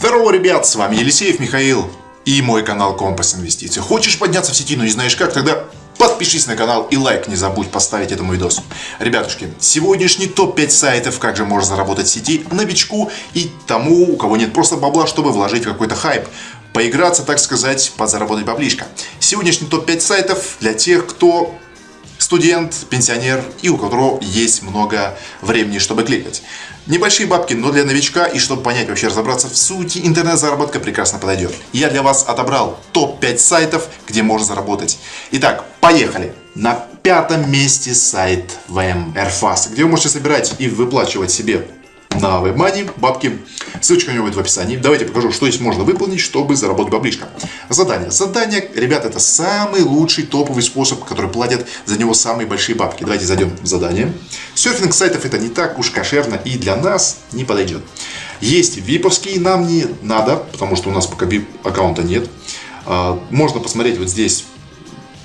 Здорово, ребят, с вами Елисеев Михаил и мой канал Компас Инвестиций. Хочешь подняться в сети, но не знаешь как, тогда подпишись на канал и лайк не забудь поставить этому видосу. Ребятушки, сегодняшний топ-5 сайтов, как же можно заработать в сети новичку и тому, у кого нет просто бабла, чтобы вложить в какой-то хайп. Поиграться, так сказать, подзаработать баблишко. Сегодняшний топ-5 сайтов для тех, кто студент, пенсионер и у которого есть много времени, чтобы кликать. Небольшие бабки, но для новичка и чтобы понять, вообще разобраться в сути, интернет-заработка прекрасно подойдет. Я для вас отобрал топ-5 сайтов, где можно заработать. Итак, поехали! На пятом месте сайт VM где вы можете собирать и выплачивать себе на WebMoney бабки. Ссылочка у него будет в описании. Давайте покажу, что здесь можно выполнить, чтобы заработать баблишко. Задание. Задание, ребята, это самый лучший топовый способ, который платят за него самые большие бабки. Давайте зайдем в задание. Серфинг сайтов это не так уж кошерно и для нас не подойдет. Есть виповские, нам не надо, потому что у нас пока VIP аккаунта нет. А, можно посмотреть вот здесь,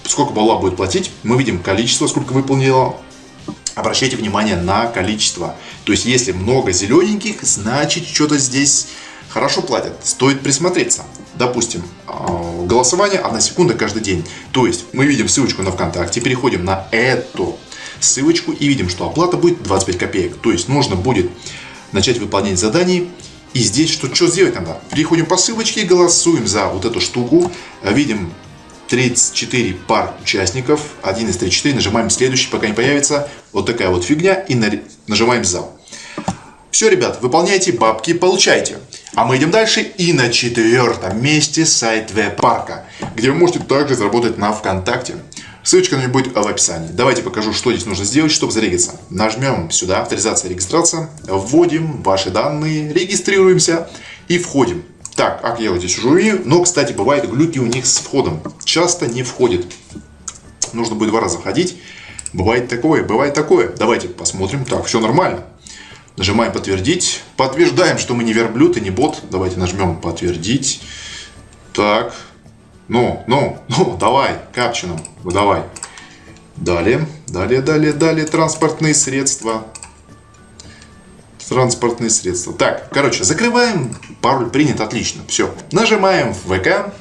сколько балла будет платить. Мы видим количество, сколько выполнило обращайте внимание на количество. То есть, если много зелененьких, значит, что-то здесь хорошо платят. Стоит присмотреться. Допустим, а, голосование 1 секунда каждый день. То есть, мы видим ссылочку на ВКонтакте, переходим на эту ссылочку и видим, что оплата будет 25 копеек. То есть, нужно будет начать выполнять задания и здесь что, что сделать надо? Переходим по ссылочке, голосуем за вот эту штуку. Видим 34 пар участников, 1 из 34, нажимаем следующий, пока не появится вот такая вот фигня и нажимаем зал. Все, ребят, выполняйте бабки, получайте. А мы идем дальше и на четвертом месте сайт веб-парка, где вы можете также заработать на ВКонтакте. Ссылочка на него будет в описании. Давайте покажу, что здесь нужно сделать, чтобы зарегиться. Нажмем сюда, авторизация, регистрация, вводим ваши данные, регистрируемся и входим. Так, как я вот здесь умею. Но, кстати, бывает глюки у них с входом. Часто не входит. Нужно будет два раза входить. Бывает такое, бывает такое. Давайте посмотрим. Так, все нормально. Нажимаем подтвердить. Подтверждаем, что мы не верблюд и не бот. Давайте нажмем подтвердить. Так. Ну, ну, ну, давай, капчином, давай. Далее, далее, далее, далее, транспортные средства транспортные средства. Так, короче, закрываем, пароль принят, отлично, все. Нажимаем ВК,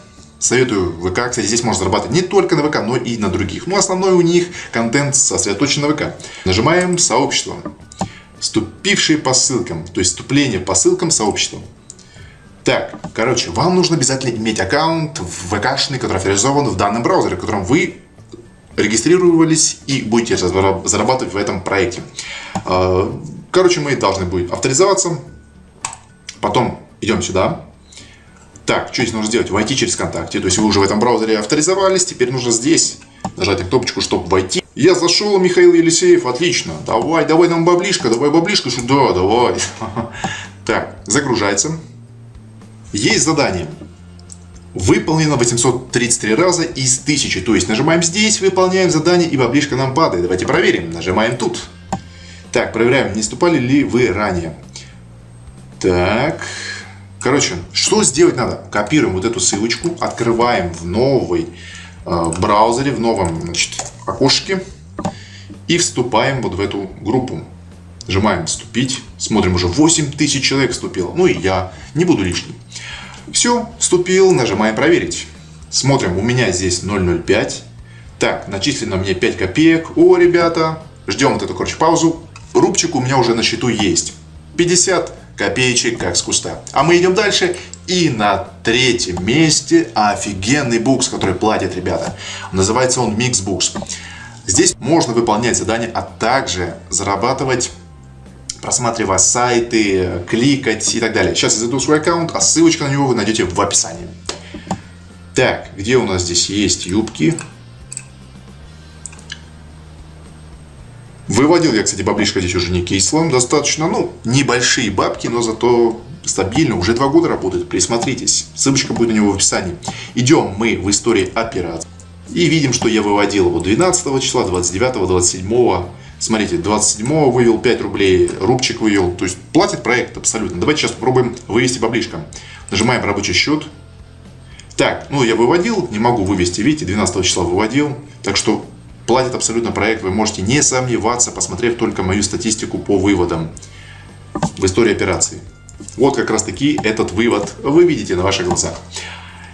Советую ВК, кстати, здесь можно зарабатывать не только на ВК, но и на других. Но основной у них контент сосредоточен на ВК. Нажимаем сообщество. Вступившие по ссылкам, то есть вступление по ссылкам сообщества. Так, короче, вам нужно обязательно иметь аккаунт ВКшный, который авторизован в данном браузере, в котором вы регистрировались и будете зарабатывать в этом проекте. Короче, мы должны будем авторизоваться. Потом идем сюда. Так, что здесь нужно сделать? Войти через ВКонтакте. То есть вы уже в этом браузере авторизовались. Теперь нужно здесь нажать на кнопочку, чтобы войти. Я зашел, Михаил Елисеев, отлично. Давай, давай нам баблишко, давай баблишко сюда, давай. Так, загружается. Есть задание. Выполнено 833 раза из 1000. То есть нажимаем здесь, выполняем задание и баблишка нам падает. Давайте проверим. Нажимаем тут. Так, проверяем, не ступали ли вы ранее. Так, короче, что сделать надо? Копируем вот эту ссылочку, открываем в новой э, браузере, в новом значит, окошке и вступаем вот в эту группу. Нажимаем «Вступить». Смотрим, уже 8000 человек вступило. Ну и я. Не буду лишним. Все, вступил. Нажимаем «Проверить». Смотрим, у меня здесь 0,05. Так, начислено мне 5 копеек. О, ребята, ждем вот эту, короче, паузу рубчик у меня уже на счету есть. 50 копеечек как с куста. А мы идем дальше. И на третьем месте офигенный букс, который платят ребята. Называется он Mix Books. Здесь можно выполнять задания, а также зарабатывать просматривая сайты, кликать и так далее. Сейчас я зайду в свой аккаунт, а ссылочка на него вы найдете в описании. Так, где у нас здесь есть юбки? Выводил я, кстати, баблишко здесь уже не кислым, достаточно, ну, небольшие бабки, но зато стабильно, уже два года работает, присмотритесь, ссылочка будет у него в описании. Идем мы в истории операций и видим, что я выводил его 12 числа, 29, 27, смотрите, 27 вывел 5 рублей, рубчик вывел, то есть платит проект абсолютно. Давайте сейчас попробуем вывести баблишко. Нажимаем рабочий счет. Так, ну я выводил, не могу вывести, видите, 12 числа выводил, так что платит абсолютно проект, вы можете не сомневаться, посмотрев только мою статистику по выводам в истории операции. Вот как раз таки этот вывод вы видите на ваших глазах.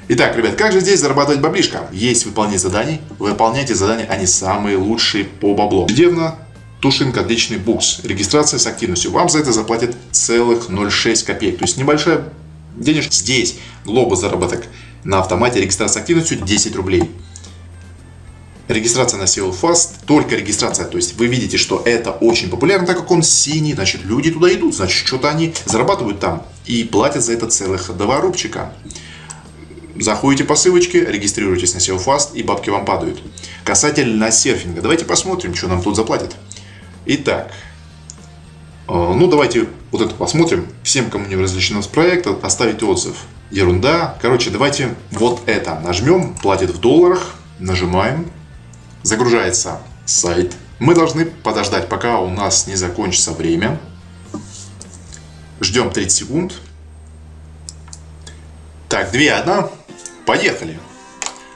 Итак, ребят, как же здесь зарабатывать баблишко? Есть выполнение заданий. Выполняйте задания, они самые лучшие по баблу. Ежедневно Тушинка отличный букс. Регистрация с активностью. Вам за это заплатят целых 0,6 копеек. То есть небольшая денежка. Здесь глобус заработок на автомате. Регистрация с активностью 10 рублей. Регистрация на SEO Fast, только регистрация, то есть вы видите, что это очень популярно, так как он синий, значит люди туда идут, значит что-то они зарабатывают там и платят за это целых 2 рубчика. Заходите по ссылочке, регистрируйтесь на SEO Fast и бабки вам падают. Касательно серфинга, давайте посмотрим, что нам тут заплатят. Итак, э, ну давайте вот это посмотрим. Всем, кому не разрешено с проекта, оставить отзыв. Ерунда. Короче, давайте вот это нажмем, платит в долларах, нажимаем, загружается сайт. Мы должны подождать, пока у нас не закончится время. Ждем 30 секунд. Так, 2, 1. Поехали.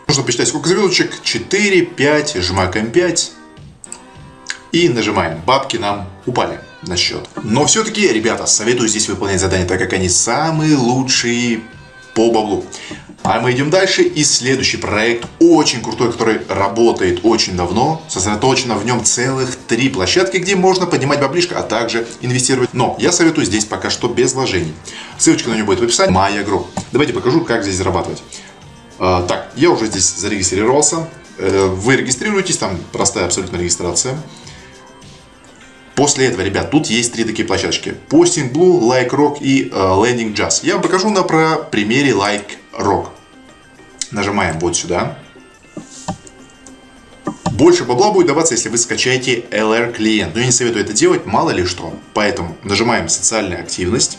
Нужно посчитать, сколько звездочек. 4, 5, жмакаем 5. И нажимаем. Бабки нам упали на счет. Но все-таки, ребята, советую здесь выполнять задания, так как они самые лучшие по баблу. А мы идем дальше. И следующий проект, очень крутой, который работает очень давно. Сосредоточено в нем целых три площадки, где можно поднимать баблишко, а также инвестировать. Но я советую здесь пока что без вложений. Ссылочка на него будет в описании. Моя Group. Давайте покажу, как здесь зарабатывать. А, так, я уже здесь зарегистрировался. Э, вы регистрируетесь, там простая абсолютно регистрация. После этого, ребят, тут есть три такие площадочки. Posting Blue, Like Rock и uh, Landing Jazz. Я вам покажу на про примере Like Rock. Нажимаем вот сюда. Больше бабла будет даваться, если вы скачаете LR клиент. Но я не советую это делать, мало ли что. Поэтому нажимаем социальная активность.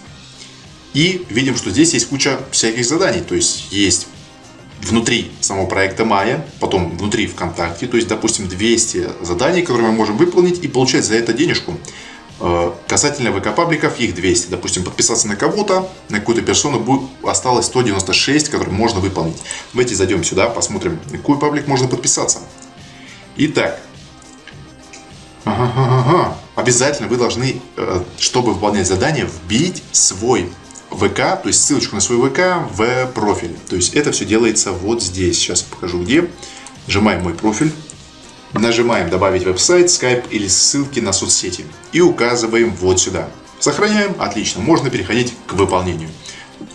И видим, что здесь есть куча всяких заданий. То есть есть внутри самого проекта Майя, потом внутри ВКонтакте, то есть, допустим, 200 заданий, которые мы можем выполнить и получать за это денежку. Э, касательно ВК-пабликов, их 200. Допустим, подписаться на кого-то, на какую-то персону, будет, осталось 196, которые можно выполнить. Давайте зайдем сюда, посмотрим, на какой паблик можно подписаться. Итак, ага, ага, обязательно вы должны, э, чтобы выполнять задание, вбить свой ВК, то есть ссылочку на свой ВК в профиль. То есть это все делается вот здесь. Сейчас покажу где. Нажимаем мой профиль. Нажимаем добавить веб-сайт, скайп или ссылки на соцсети. И указываем вот сюда. Сохраняем. Отлично. Можно переходить к выполнению.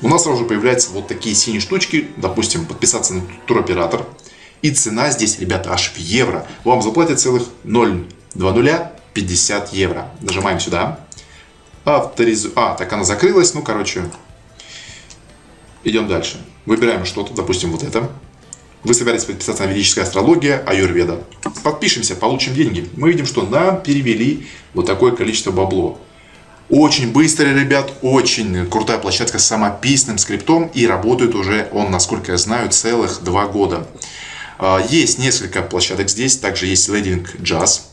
У нас сразу же появляются вот такие синие штучки. Допустим, подписаться на туроператор. И цена здесь, ребята, аж в евро. Вам заплатят целых 0,2050 евро. Нажимаем сюда. Авторизу... А, так она закрылась. Ну, короче, идем дальше. Выбираем что-то, допустим, вот это. Вы собираетесь подписаться на ведическая астрология, аюрведа. Подпишемся, получим деньги. Мы видим, что нам перевели вот такое количество бабло. Очень быстро, ребят, очень крутая площадка с самописным скриптом. И работает уже он, насколько я знаю, целых два года. А, есть несколько площадок здесь. Также есть Leading Jazz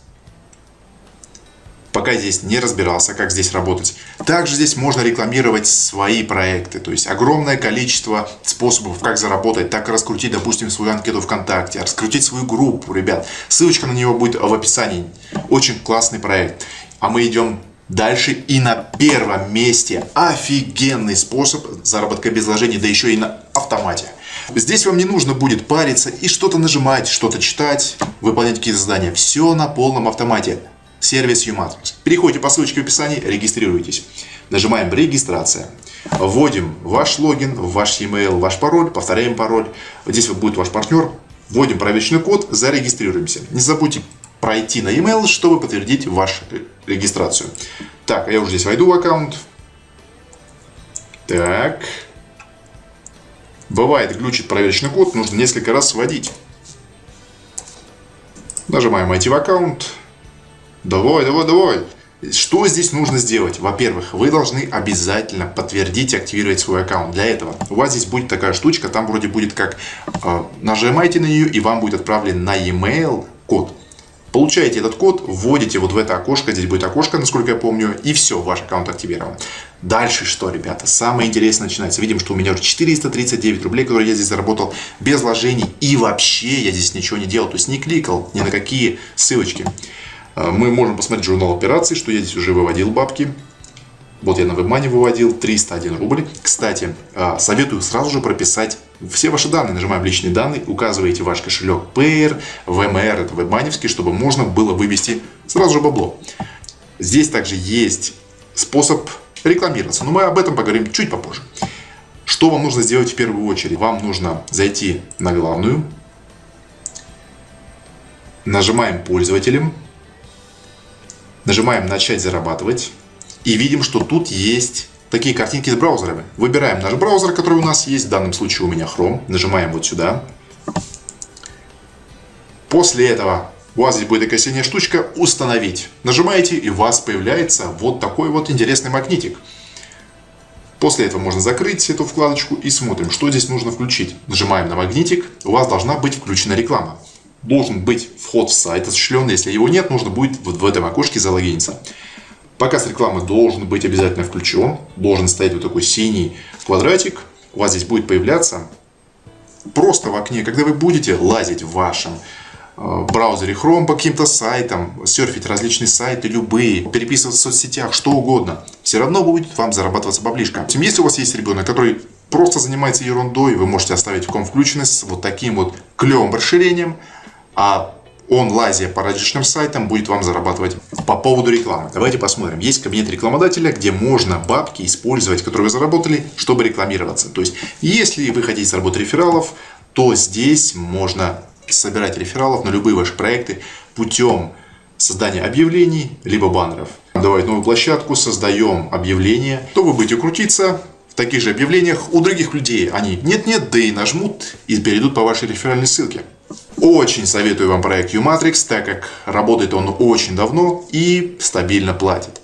пока здесь не разбирался, как здесь работать. Также здесь можно рекламировать свои проекты, то есть огромное количество способов, как заработать, так раскрутить, допустим, свою анкету ВКонтакте, раскрутить свою группу, ребят. Ссылочка на него будет в описании. Очень классный проект. А мы идем дальше и на первом месте офигенный способ заработка без вложений, да еще и на автомате. Здесь вам не нужно будет париться и что-то нажимать, что-то читать, выполнять какие-то задания. Все на полном автомате сервис Umatrix. Переходите по ссылочке в описании, регистрируйтесь. Нажимаем «Регистрация». Вводим ваш логин, ваш e-mail, ваш пароль, повторяем пароль. Здесь вот будет ваш партнер. Вводим проверочный код, зарегистрируемся. Не забудьте пройти на e-mail, чтобы подтвердить вашу регистрацию. Так, я уже здесь войду в аккаунт. Так. Бывает, глючит проверочный код, нужно несколько раз вводить. Нажимаем «Войти в аккаунт». Давай, давай, давай. Что здесь нужно сделать? Во-первых, вы должны обязательно подтвердить и активировать свой аккаунт. Для этого у вас здесь будет такая штучка, там вроде будет как э, нажимаете на нее и вам будет отправлен на e-mail код. Получаете этот код, вводите вот в это окошко, здесь будет окошко, насколько я помню, и все, ваш аккаунт активирован. Дальше что, ребята? Самое интересное начинается. Видим, что у меня уже 439 рублей, которые я здесь заработал без вложений. И вообще я здесь ничего не делал, то есть не кликал ни на какие ссылочки. А, мы можем посмотреть журнал операций, что я здесь уже выводил бабки. Вот я на WebMoney выводил 301 рубль. Кстати, а, советую сразу же прописать все ваши данные. Нажимаем личные данные, указываете ваш кошелек Payer, VMR, это WebMoney, чтобы можно было вывести сразу же бабло. Здесь также есть способ рекламироваться, но мы об этом поговорим чуть попозже. Что вам нужно сделать в первую очередь? Вам нужно зайти на главную, нажимаем пользователем, нажимаем начать зарабатывать и видим, что тут есть такие картинки с браузерами. Выбираем наш браузер, который у нас есть, в данном случае у меня Chrome, нажимаем вот сюда. После этого у вас здесь будет такая синяя штучка «Установить». Нажимаете, и у вас появляется вот такой вот интересный магнитик. После этого можно закрыть эту вкладочку и смотрим, что здесь нужно включить. Нажимаем на магнитик, у вас должна быть включена реклама. Должен быть вход в сайт осуществлен, если его нет, нужно будет вот в этом окошке залогиниться. Показ рекламы должен быть обязательно включен, должен стоять вот такой синий квадратик, у вас здесь будет появляться просто в окне, когда вы будете лазить в вашем Э, браузере Chrome по каким-то сайтам, серфить различные сайты, любые, переписываться в соцсетях, что угодно. Все равно будет вам зарабатываться баблишка. Если у вас есть ребенок, который просто занимается ерундой, вы можете оставить в ком включенность с вот таким вот клевым расширением, а он, лазя по различным сайтам, будет вам зарабатывать по поводу рекламы. Давайте посмотрим. Есть кабинет рекламодателя, где можно бабки использовать, которые вы заработали, чтобы рекламироваться. То есть, если вы хотите заработать рефералов, то здесь можно собирать рефералов на любые ваши проекты путем создания объявлений, либо баннеров. Давать новую площадку, создаем объявление, то вы будете крутиться таких же объявлениях у других людей. Они нет-нет, да и нажмут и перейдут по вашей реферальной ссылке. Очень советую вам проект Umatrix, так как работает он очень давно и стабильно платит.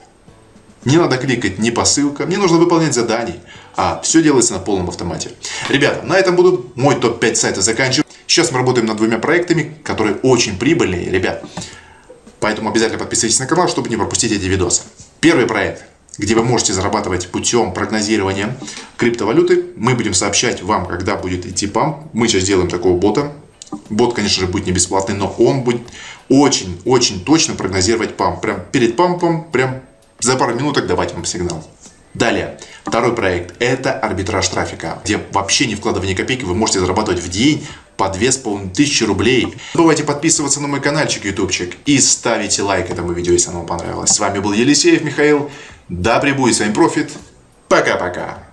Не надо кликать ни по ссылкам, не нужно выполнять заданий, а все делается на полном автомате. Ребята, на этом буду мой топ-5 сайта заканчивать. Сейчас мы работаем над двумя проектами, которые очень прибыльные, ребят. Поэтому обязательно подписывайтесь на канал, чтобы не пропустить эти видосы. Первый проект, где вы можете зарабатывать путем прогнозирования криптовалюты. Мы будем сообщать вам, когда будет идти памп. Мы сейчас сделаем такого бота. Бот, конечно же, будет не бесплатный, но он будет очень-очень точно прогнозировать памп. Прям перед пампом, прям за пару минуток давать вам сигнал. Далее, второй проект – это арбитраж трафика, где вообще не вкладывая ни копейки вы можете зарабатывать в день по 2500 рублей. Не забывайте подписываться на мой каналчик ютубчик и ставите лайк этому видео, если оно вам понравилось. С вами был Елисеев Михаил. Да пребудет с вами профит. Пока-пока.